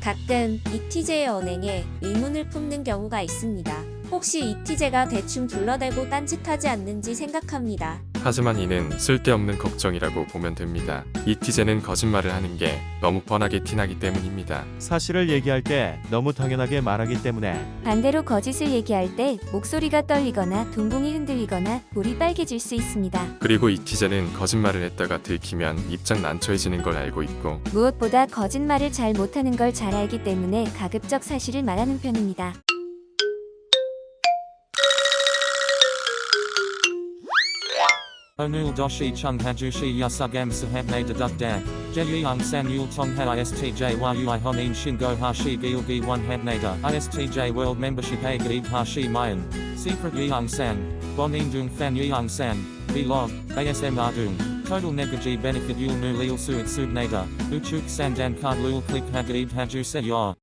가끔 이티제의 언행에 의문을 품는 경우가 있습니다. 혹시 이티제가 대충 둘러대고 딴짓하지 않는지 생각합니다. 하지만 이는 쓸데없는 걱정이라고 보면 됩니다. 이티제는 거짓말을 하는 게 너무 뻔하게 티나기 때문입니다. 사실을 얘기할 때 너무 당연하게 말하기 때문에 반대로 거짓을 얘기할 때 목소리가 떨리거나 동공이 흔들리거나 볼이 빨개질 수 있습니다. 그리고 이티제는 거짓말을 했다가 들키면 입장 난처해지는 걸 알고 있고 무엇보다 거짓말을 잘 못하는 걸 잘 알기 때문에 가급적 사실을 말하는 편입니다. Onul doshi chung hajushi yasugam sahabne deduk da. Jeyang san yul tong ha istj yu honin shingo hashi gilgi one habnada. Istj world membership a gaib hashi mayan. Secret yang san. Bonin dung fan yang san. Vlog. ASM ardung. Total negaji benefit yul nu lil suit subnada. Uchuk sandan card lul click hagaib haju se.